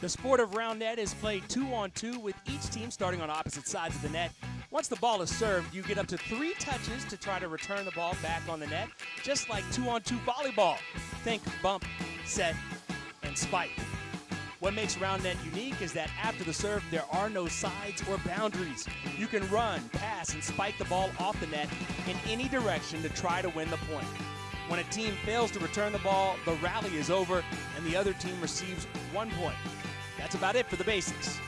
The sport of round net is played two on two with each team starting on opposite sides of the net. Once the ball is served, you get up to three touches to try to return the ball back on the net, just like two on two volleyball. Think bump, set, and spike. What makes round net unique is that after the serve, there are no sides or boundaries. You can run, pass, and spike the ball off the net in any direction to try to win the point. When a team fails to return the ball, the rally is over and the other team receives one point. That's about it for the basics.